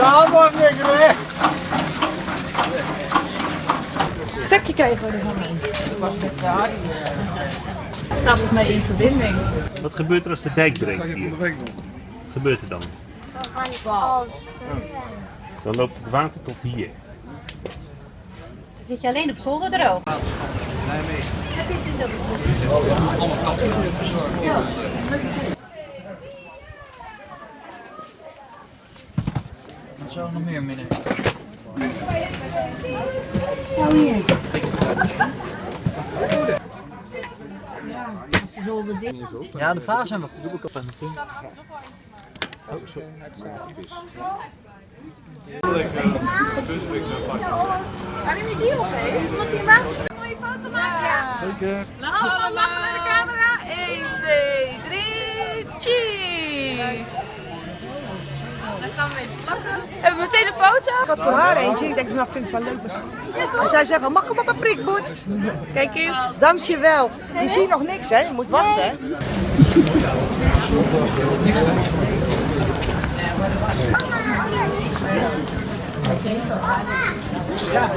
allemaal. Stekje krijgen we ervan in. Staat het mee in verbinding? Wat gebeurt er als de dijk breekt hier? Wat gebeurt er dan? Dan loopt het water tot hier. Zit je alleen op zolder droog? Wat zou er nog meer midden? Ja, de vragen zijn wel goed. Doe ik op Waarom je die opgeeft? Omdat hij een een mooie foto maken. Ja. Zeker. Allemaal lachen naar de camera. Hebben we meteen een foto? Ik had voor haar eentje. Ik denk, nou vind ik wel leuk. En zij zei van, mag ik hem op een prikboet? Kijk eens. Dankjewel. Je ziet nog niks, hè? Je moet wachten, hè? Ja.